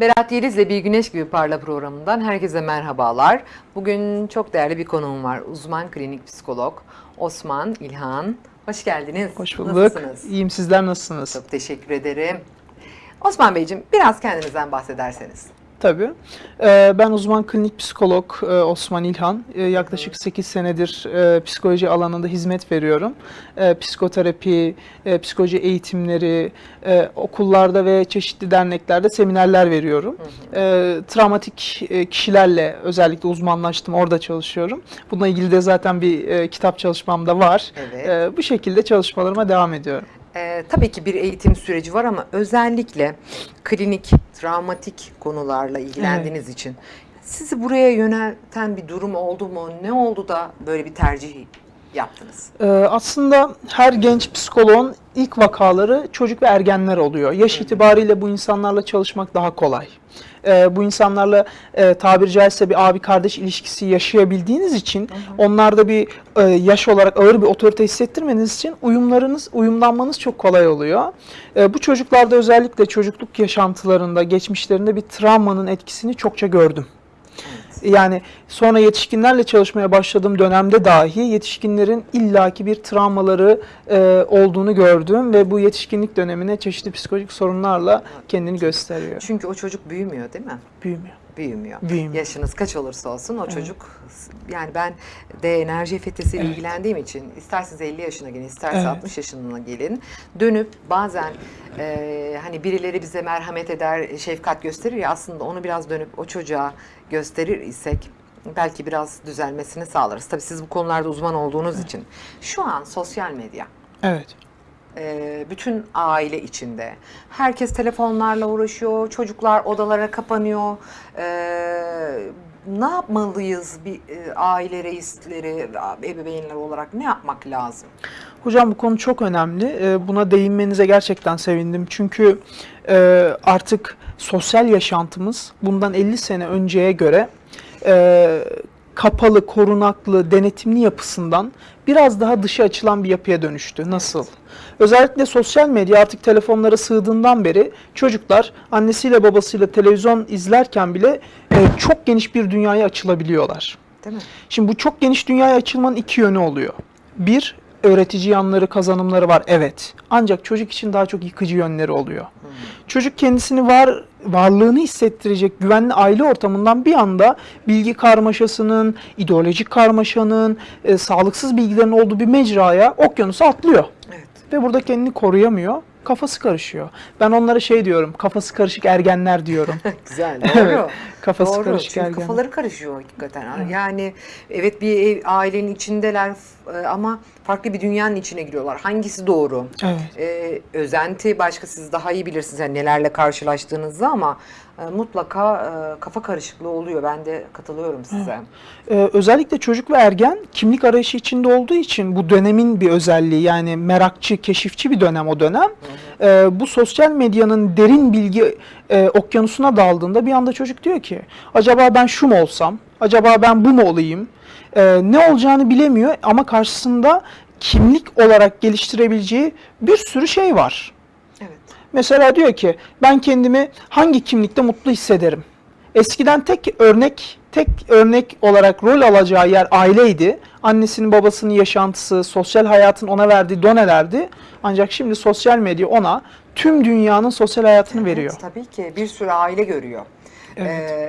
Berat Yeliz'le Bir Güneş Gibi Parla programından herkese merhabalar. Bugün çok değerli bir konuğum var. Uzman klinik psikolog Osman İlhan. Hoş geldiniz. Hoş bulduk. Nasılsınız? İyiyim sizler nasılsınız? Çok teşekkür ederim. Osman Beyciğim biraz kendinizden bahsederseniz. Tabii. Ee, ben uzman klinik psikolog e, Osman İlhan. Ee, yaklaşık 8 senedir e, psikoloji alanında hizmet veriyorum. E, Psikoterapi, e, psikoloji eğitimleri, okullarda ve çeşitli derneklerde seminerler veriyorum. E, Travmatik e, kişilerle özellikle uzmanlaştım, orada çalışıyorum. Bununla ilgili de zaten bir kitap çalışmam da var. Evet. Bu şekilde çalışmalarıma devam ediyorum. Ee, tabii ki bir eğitim süreci var ama özellikle klinik, travmatik konularla ilgilendiğiniz için sizi buraya yönelten bir durum oldu mu? Ne oldu da böyle bir tercih yaptınız? Ee, aslında her genç psikoloğun ilk vakaları çocuk ve ergenler oluyor. Yaş itibariyle bu insanlarla çalışmak daha kolay. Ee, bu insanlarla e, tabiri caizse bir abi kardeş ilişkisi yaşayabildiğiniz için onlarda bir e, yaş olarak ağır bir otorite hissettirmeniz için uyumlarınız, uyumlanmanız çok kolay oluyor. E, bu çocuklarda özellikle çocukluk yaşantılarında, geçmişlerinde bir travmanın etkisini çokça gördüm. Yani sonra yetişkinlerle çalışmaya başladığım dönemde dahi yetişkinlerin illaki bir travmaları e, olduğunu gördüm ve bu yetişkinlik dönemine çeşitli psikolojik sorunlarla kendini gösteriyor. Çünkü o çocuk büyümüyor değil mi? Büyümüyor. Büyümüyor. Büyümüyor. Yaşınız kaç olursa olsun o çocuk yani ben de enerji fetesiyle Evet. ilgilendiğim için isterseniz 50 yaşına gelin isterseniz Evet. 60 yaşına gelin dönüp bazen e, hani birileri bize merhamet eder şefkat gösterir ya aslında onu biraz dönüp o çocuğa gösterir isek belki biraz düzelmesini sağlarız. Tabii siz bu konularda uzman olduğunuz için. Şu an sosyal medya Evet. E, bütün aile içinde. Herkes telefonlarla uğraşıyor, çocuklar odalara kapanıyor. E, ne yapmalıyız bir e, aile reisleri, ebeveynler olarak ne yapmak lazım? Hocam bu konu çok önemli. E, Buna değinmenize gerçekten sevindim. Çünkü e, artık sosyal yaşantımız bundan 50 sene önceye göre e, kapalı, korunaklı, denetimli yapısından biraz daha dışa açılan bir yapıya dönüştü. Nasıl? Özellikle sosyal medya artık telefonlara sığdığından beri çocuklar annesiyle babasıyla televizyon izlerken bile e, çok geniş bir dünyaya açılabiliyorlar. Değil mi? Şimdi bu çok geniş dünyaya açılmanın iki yönü oluyor. Bir, öğretici yanları, kazanımları var evet. Ancak çocuk için daha çok yıkıcı yönleri oluyor. Çocuk kendisini var varlığını hissettirecek güvenli aile ortamından bir anda bilgi karmaşasının, ideolojik karmaşanın, e, sağlıksız bilgilerin olduğu bir mecraya, okyanusa atlıyor. Evet. Ve burada kendini koruyamıyor. Kafası karışıyor. Ben onlara şey diyorum, kafası karışık ergenler diyorum. Güzel, Evet, doğru. kafası doğru. karışık Çünkü ergen. kafaları karışıyor hakikaten. Yani evet bir ev, ailenin içindeler e, ama farklı bir dünyanın içine giriyorlar. Hangisi doğru? Evet. Ee, özenti başka siz daha iyi bilirsiniz yani nelerle karşılaştığınızı ama e, mutlaka e, kafa karışıklığı oluyor. Ben de katılıyorum size. Ee, özellikle çocuk ve ergen kimlik arayışı içinde olduğu için bu dönemin bir özelliği yani merakçı, keşifçi bir dönem o dönem. Ee, bu sosyal medyanın derin bilgi e, okyanusuna daldığında bir anda çocuk diyor ki acaba ben şu mu olsam, acaba ben bu mu olayım, Ee, ne olacağını bilemiyor ama karşısında kimlik olarak geliştirebileceği bir sürü şey var. Evet. Mesela diyor ki ben kendimi hangi kimlikte mutlu hissederim? Eskiden tek örnek tek örnek olarak rol alacağı yer aileydi. Annesinin babasının yaşantısı, sosyal hayatın ona verdiği donelerdi. Ancak şimdi sosyal medya ona tüm dünyanın sosyal hayatını veriyor. Evet, tabii ki bir sürü aile görüyor. Evet. Ee,